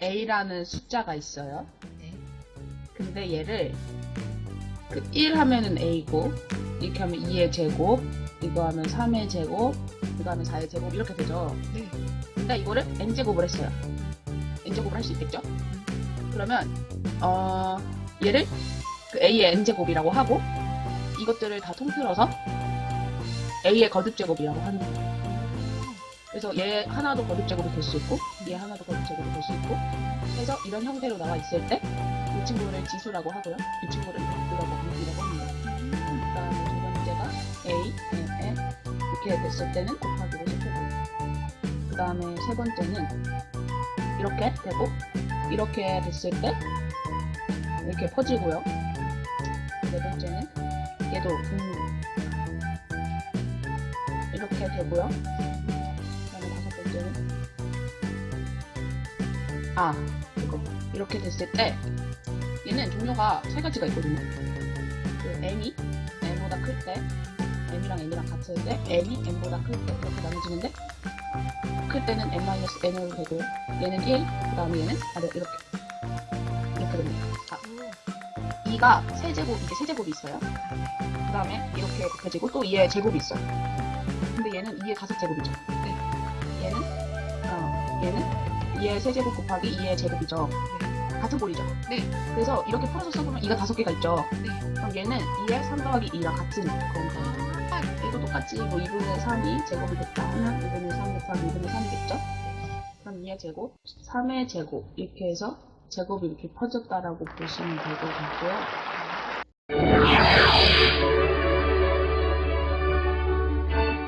a라는 숫자가 있어요. 네. 근데 얘를 그1 하면은 a고 이렇게 하면 2의 제곱 이거 하면 3의 제곱 이거 하면 4의 제곱 이렇게 되죠. 네. 근데 이거를 n제곱을 했어요. n제곱을 할 수 있겠죠? 그러면 어 얘를 그 a의 n제곱이라고 하고 이것들을 다 통틀어서 a의 거듭제곱이라고 하는 거예요. 그래서 얘 하나도 거듭제곱이 될 수 있고 얘 하나도 거듭제곱이 될 수 있고 그래서 이런 형태로 나와 있을 때 이 친구를 지수라고 하고요. 이 친구를 루트라고 루트라고 합니다. 그다음에 두 번째가 a, n, n 이렇게 됐을 때는 곱하기로 시켜고요. 그다음에 세 번째는 이렇게 되고 이렇게 됐을 때 이렇게 퍼지고요. 네 번째는 얘도 음, 이렇게 되고요. 번째는 아 이거 이렇게 됐을 때 얘는 종류가 세 가지가 있거든요. 그 m이 n보다 클 때, m이랑 n이랑 같을 때, n이 n보다 클 때 이렇게 나눠지는데 클 때는 n-n으로 되고요. 얘는 1, 그 다음에 얘는 아래 이렇게 이렇게 됩니다. 아, 2가 세제곱, 이게 세제곱이 있어요. 그 다음에 이렇게 곱해지고 또 2의 제곱이 있어요. 근데 얘는 2의 다섯 제곱이죠. 얘는 어, 얘는 2의 세제곱 곱하기 2의 제곱이죠. 같은 꼴이죠. 네. 그래서 이렇게 풀어서 써보면 2가 다섯 개가 있죠. 네. 그럼 얘는 2의 3 더하기 2랑 같은 거니까 아, 얘도 똑같이 뭐 2분의 3이 제곱이 됐다 하면 2분의 3 곱하기 2분의 3이겠죠? 그럼 2의 제곱, 3의 제곱 이렇게 해서 제곱이 이렇게 퍼졌다라고 보시면 될 것 같고요.